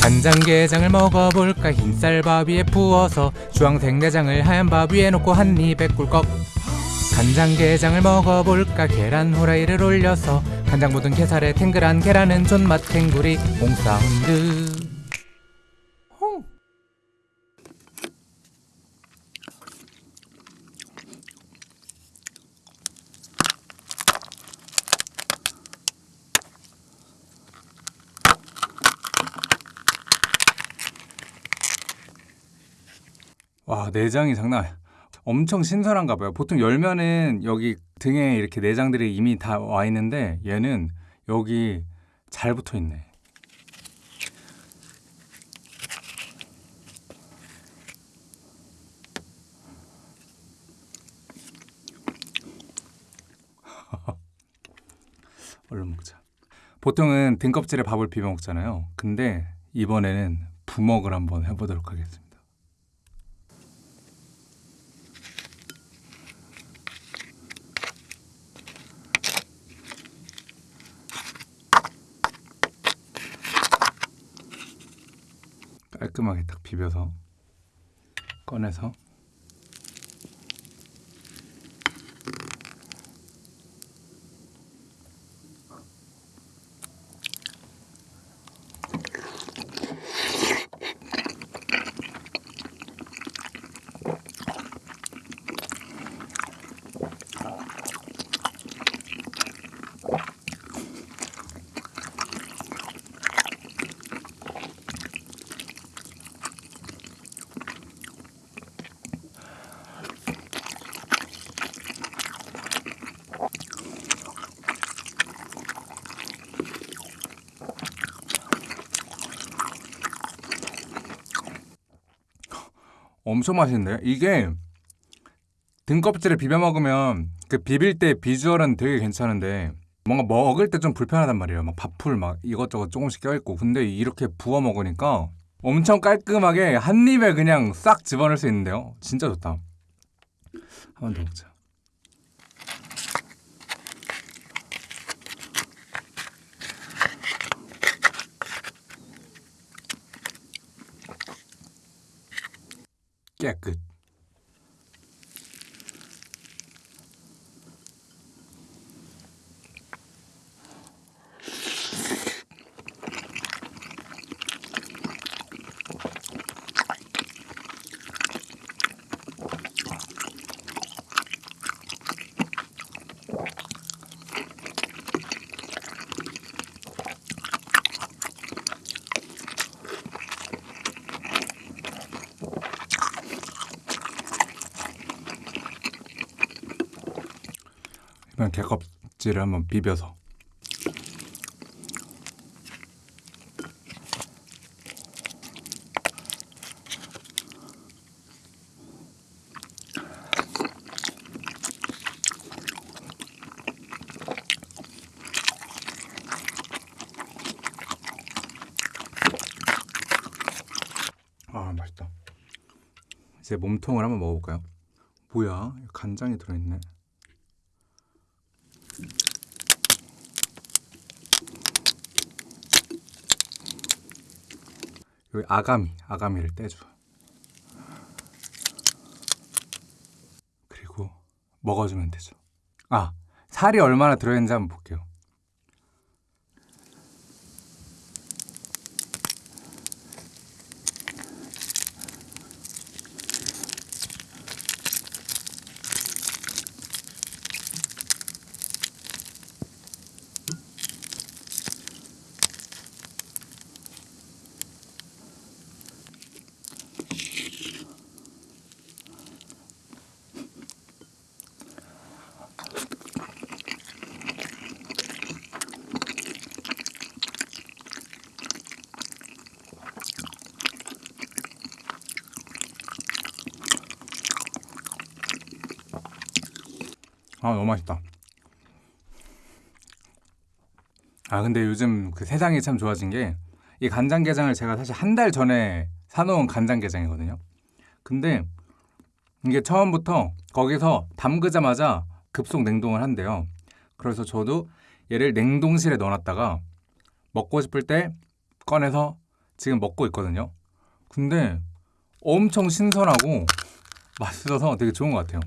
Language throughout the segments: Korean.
간장게장을 먹어볼까? 흰쌀밥 위에 부어서 주황색 내장을 하얀 밥 위에 놓고 한 입에 꿀꺽. 간장게장을 먹어볼까? 계란 후라이를 올려서 간장 묻은 게살에 탱글한 계란은 존맛 탱구리 몽사운드 와 내장이 장난 아니야. 엄청 신선한가 봐요. 보통 열면은 여기 등에 이렇게 내장들이 이미 다 와 있는데 얘는 여기 잘 붙어 있네. 얼른 먹자. 보통은 등껍질에 밥을 비벼 먹잖아요. 근데 이번에는 부먹을 한번 해보도록 하겠습니다. 깔끔하게 딱 비벼서 꺼내서 엄청 맛있는데요? 이게 등껍질을 비벼 먹으면 그 비빌 때 비주얼은 되게 괜찮은데 뭔가 먹을 때 좀 불편하단 말이에요. 막 밥풀 막 이것저것 조금씩 껴있고 근데 이렇게 부어 먹으니까 엄청 깔끔하게 한 입에 그냥 싹 집어넣을 수 있는데요. 진짜 좋다. 한번 더 먹자. 逆 끗. 이번 개껍질을 한번 비벼서 아 맛있다 이제 몸통을 한번 먹어볼까요? 뭐야 간장이 들어있네 여기 아가미, 아가미를 떼줘. 그리고 먹어주면 되죠. 아, 살이 얼마나 들어있는지 한번 볼게요. 아 너무 맛있다. 아 근데 요즘 그 세상이 참 좋아진 게 이 간장게장을 제가 사실 한 달 전에 사놓은 간장게장이거든요. 근데 이게 처음부터 거기서 담그자마자 급속 냉동을 한대요. 그래서 저도 얘를 냉동실에 넣어놨다가 먹고 싶을 때 꺼내서 지금 먹고 있거든요. 근데 엄청 신선하고 맛있어서 되게 좋은 것 같아요.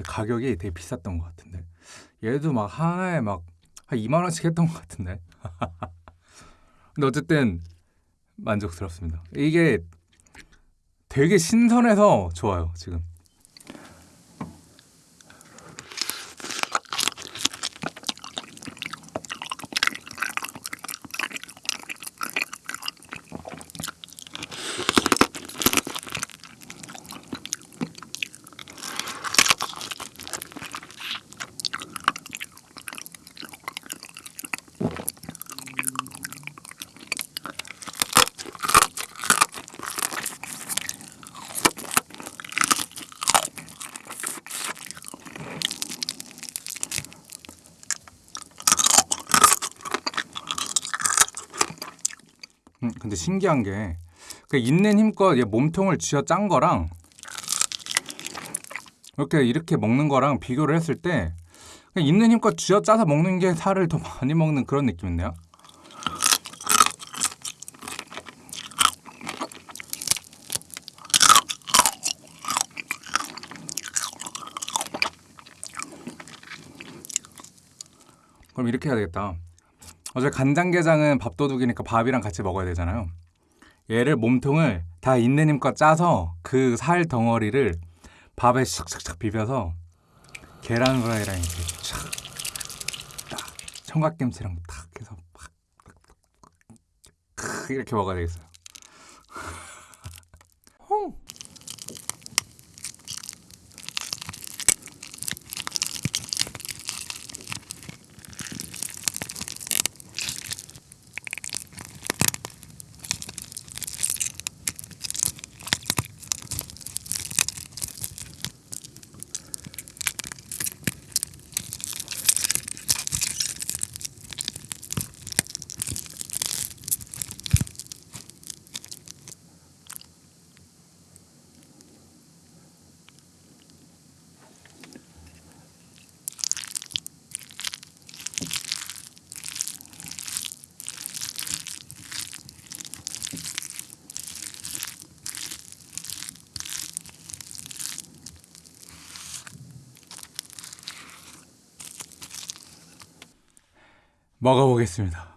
근데 가격이 되게 비쌌던 것 같은데 얘도 막 하나에 막 한 2만 원씩 했던 것 같은데. 근데 어쨌든 만족스럽습니다. 이게 되게 신선해서 좋아요 지금. 음, 근데 신기한 게 그 있는 힘껏 얘 몸통을 쥐어 짠 거랑 이렇게 이렇게 먹는 거랑 비교를 했을 때 있는 힘껏 쥐어 짜서 먹는 게 살을 더 많이 먹는 그런 느낌인데요. 그럼 이렇게 해야 되겠다. 어차피 간장게장은 밥도둑이니까 밥이랑 같이 먹어야 되잖아요. 얘를 몸통을 다 있는 힘껏 짜서 그 살 덩어리를 밥에 샥샥샥 비벼서 계란 후라이랑 이렇게 촥, 딱 청각김치랑 탁 해서 팍, 이렇게 먹어야 되겠어요. 먹어보겠습니다.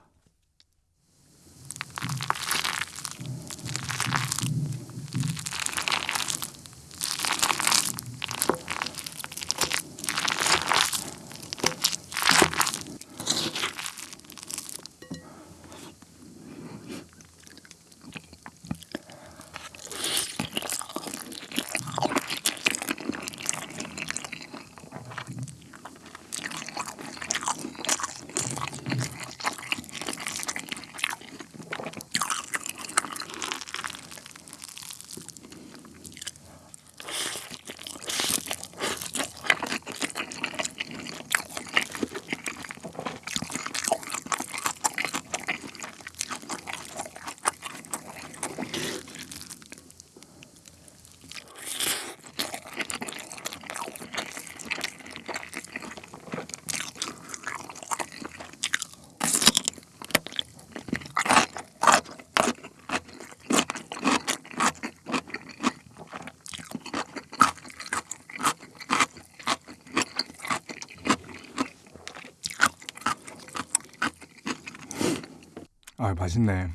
아 맛있네.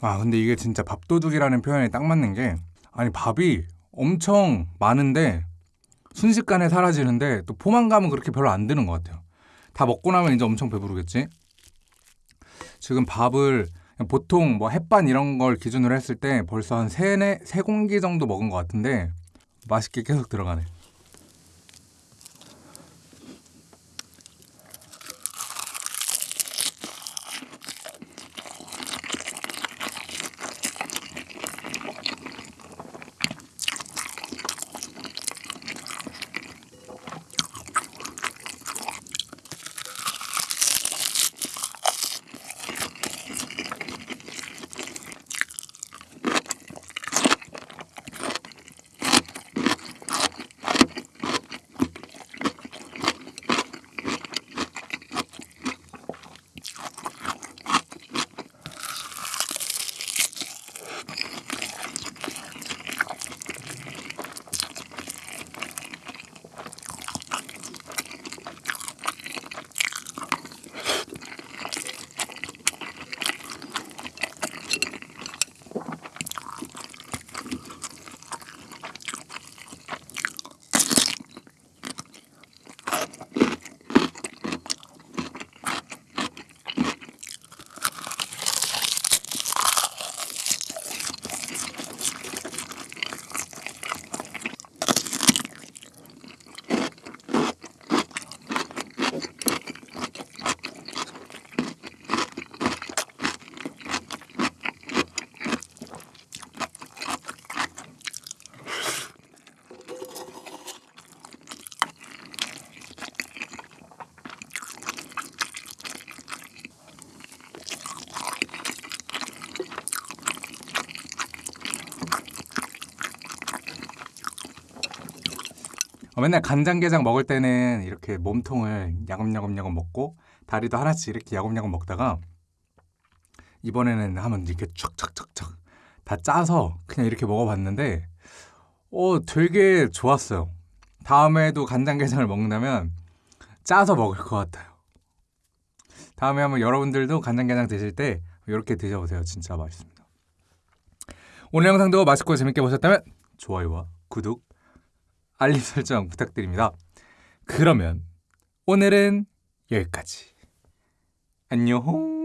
아 근데 이게 진짜 밥도둑이라는 표현이 딱 맞는 게 아니 밥이 엄청 많은데 순식간에 사라지는데 또 포만감은 그렇게 별로 안 드는 것 같아요. 다 먹고 나면 이제 엄청 배부르겠지? 지금 밥을 보통 뭐 햇반 이런 걸 기준으로 했을 때 벌써 한 세네 세 공기 정도 먹은 것 같은데 맛있게 계속 들어가네. 맨날 간장게장 먹을 때는 이렇게 몸통을 야금야금야금 먹고 다리도 하나씩 이렇게 야금야금 먹다가 이번에는 한번 이렇게 촥촥촥촥 다 짜서 그냥 이렇게 먹어봤는데 어 되게 좋았어요. 다음에도 간장게장을 먹는다면 짜서 먹을 것 같아요. 다음에 한번 여러분들도 간장게장 드실 때 이렇게 드셔보세요. 진짜 맛있습니다. 오늘 영상도 맛있고 재밌게 보셨다면 좋아요와 구독, 알림 설정 부탁드립니다. 그러면 오늘은 여기까지. 안녕.